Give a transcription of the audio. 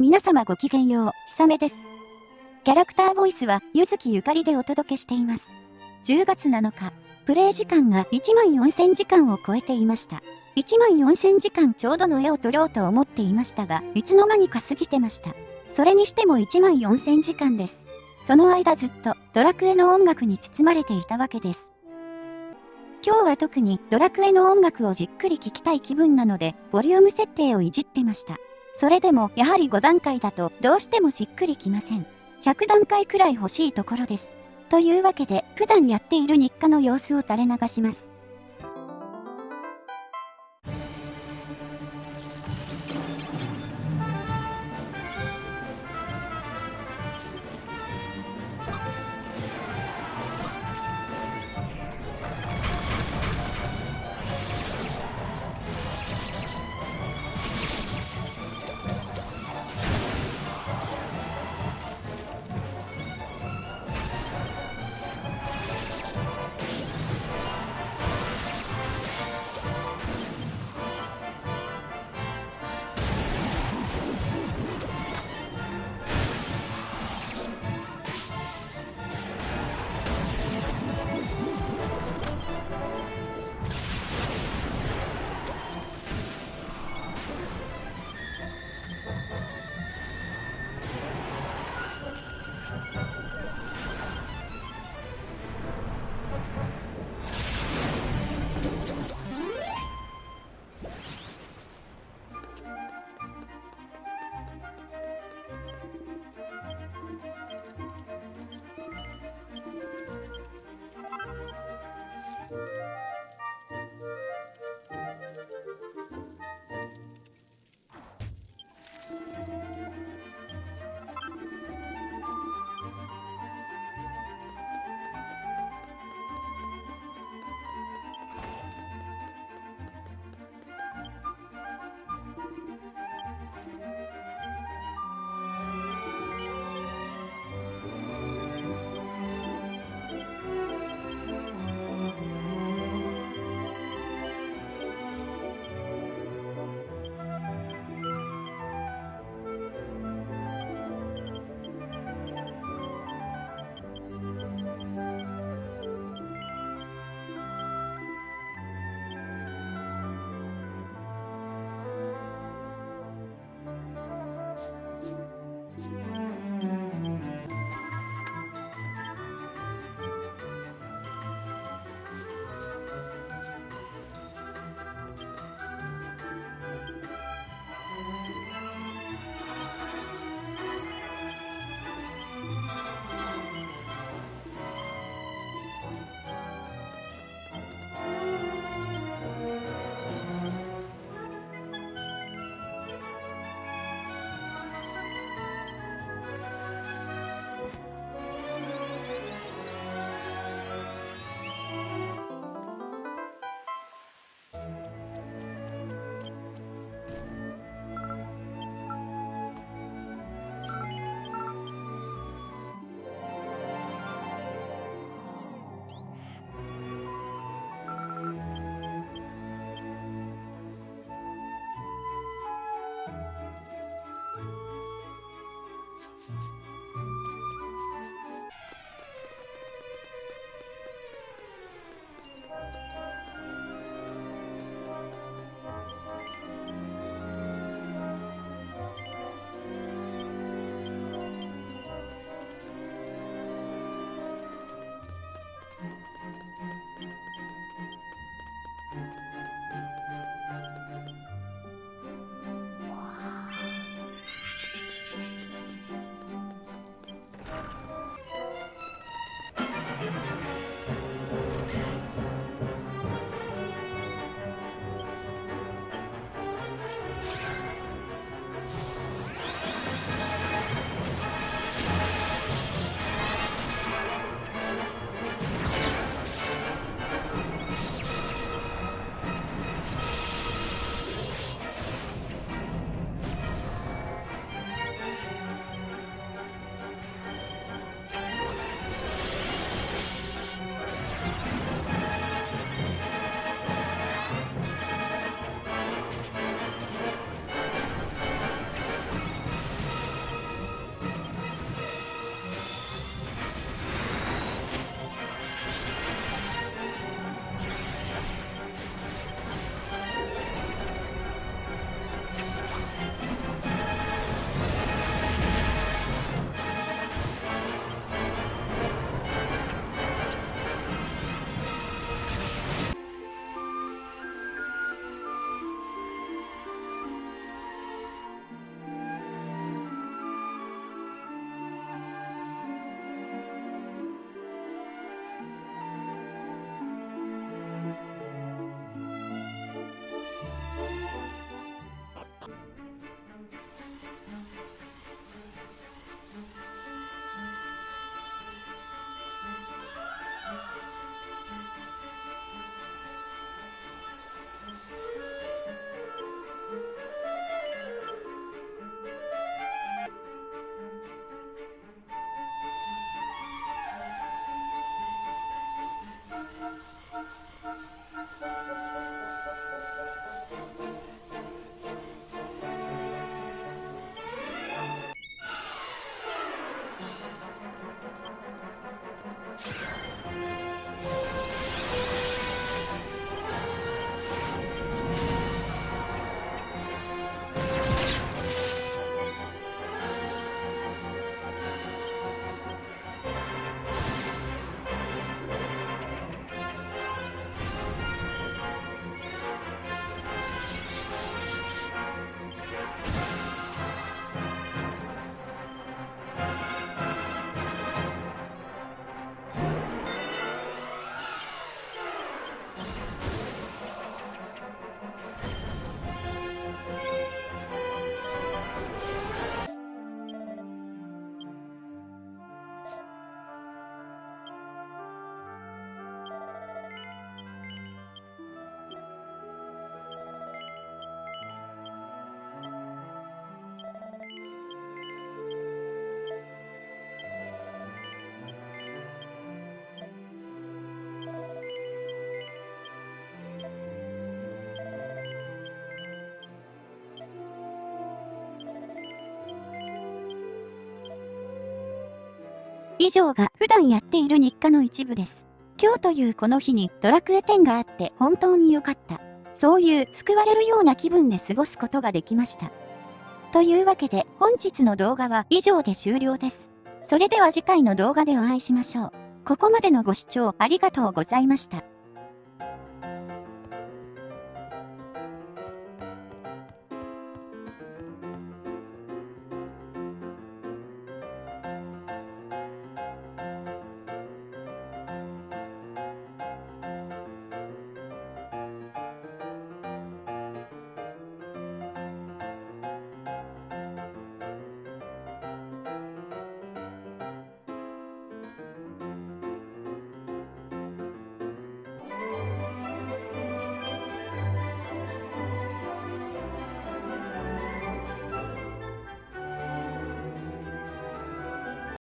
皆様ごきげんよう、ひさめです。キャラクターボイスは、ゆずきゆかりでお届けしています。10月7日、プレイ時間が1万4000時間を超えていました。1万4000時間ちょうどの絵を撮ろうと思っていましたが、いつの間にか過ぎてました。それにしても1万4000時間です。その間ずっとドラクエの音楽に包まれていたわけです。今日は特にドラクエの音楽をじっくり聴きたい気分なので、ボリューム設定をいじってました。それでもやはり5段階だとどうしてもしっくりきません。100段階くらい欲しいところです。というわけで普段やっている日課の様子を垂れ流します。以上が普段やっている日課の一部です。今日というこの日にドラクエ10があって本当に良かった。そういう救われるような気分で過ごすことができました。というわけで本日の動画は以上で終了です。それでは次回の動画でお会いしましょう。ここまでのご視聴ありがとうございました。